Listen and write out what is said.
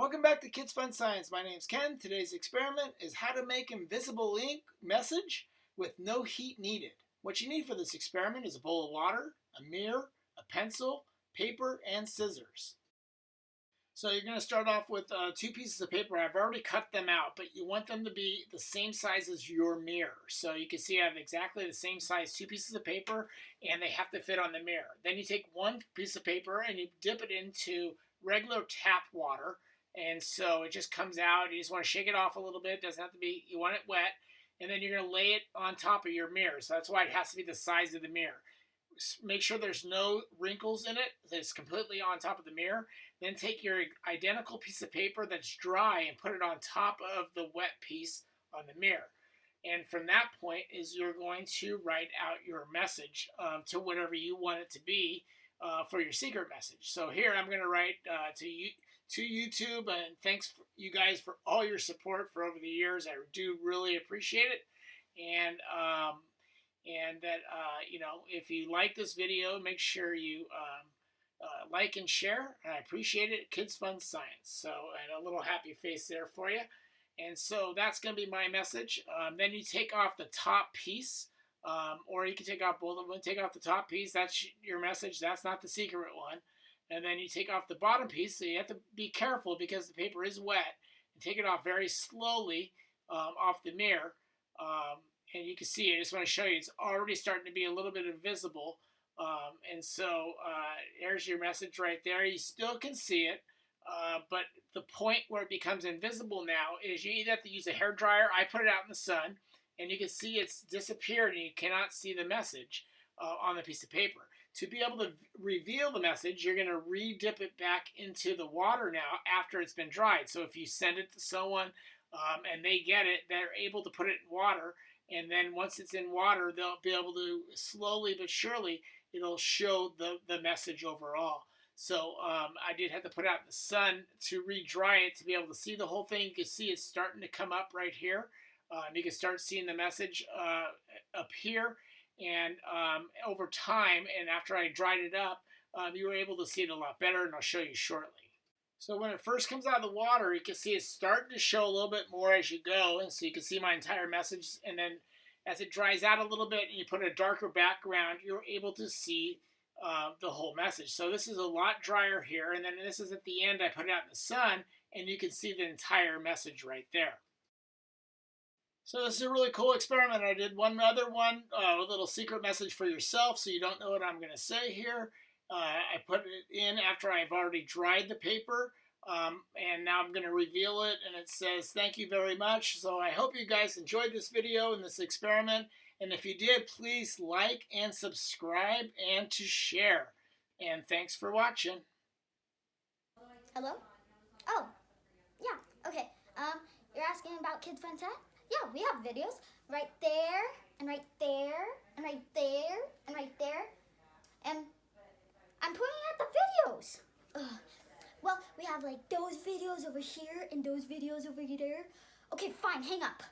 Welcome back to Kids Fun Science. My name's Ken. Today's experiment is how to make invisible ink message with no heat needed. What you need for this experiment is a bowl of water, a mirror, a pencil, paper, and scissors. So you're going to start off with uh, two pieces of paper. I've already cut them out, but you want them to be the same size as your mirror. So you can see I have exactly the same size two pieces of paper, and they have to fit on the mirror. Then you take one piece of paper and you dip it into regular tap water and so it just comes out. You just want to shake it off a little bit. It doesn't have to be, you want it wet. And then you're going to lay it on top of your mirror. So that's why it has to be the size of the mirror. Make sure there's no wrinkles in it. It's completely on top of the mirror. Then take your identical piece of paper that's dry and put it on top of the wet piece on the mirror. And from that point is you're going to write out your message um, to whatever you want it to be uh, for your secret message. So here I'm going to write uh, to you to YouTube, and thanks you guys for all your support for over the years. I do really appreciate it, and um, and that uh, you know if you like this video, make sure you um, uh, like and share. I appreciate it. Kids Fun Science. So and a little happy face there for you. And so that's going to be my message. Um, then you take off the top piece. Um, or you can take off both of them. Take off the top piece. That's your message. That's not the secret one and then you take off the bottom piece. So you have to be careful because the paper is wet. And take it off very slowly um, off the mirror. Um, and you can see, I just want to show you, it's already starting to be a little bit invisible. Um, and so uh, there's your message right there. You still can see it. Uh, but the point where it becomes invisible now is you either have to use a hair dryer. I put it out in the sun, and you can see it's disappeared, and you cannot see the message uh, on the piece of paper. To be able to reveal the message, you're going to re-dip it back into the water now after it's been dried. So if you send it to someone um, and they get it, they're able to put it in water. And then once it's in water, they'll be able to slowly but surely, it'll show the, the message overall. So um, I did have to put out in the sun to re-dry it to be able to see the whole thing. You can see it's starting to come up right here. Um, you can start seeing the message uh, here and um, over time, and after I dried it up, um, you were able to see it a lot better, and I'll show you shortly. So when it first comes out of the water, you can see it's starting to show a little bit more as you go, and so you can see my entire message, and then as it dries out a little bit and you put a darker background, you're able to see uh, the whole message. So this is a lot drier here, and then this is at the end, I put it out in the sun, and you can see the entire message right there. So this is a really cool experiment. I did one other one, uh, a little secret message for yourself so you don't know what I'm going to say here. Uh, I put it in after I've already dried the paper. Um, and now I'm going to reveal it and it says thank you very much. So I hope you guys enjoyed this video and this experiment. And if you did, please like and subscribe and to share. And thanks for watching. Hello? Oh, yeah, okay. Um, you're asking about Kids Fun Tech? Yeah, we have videos right there and right there and right there and right there. And I'm pointing at the videos. Ugh. Well, we have like those videos over here and those videos over there. Okay, fine, hang up.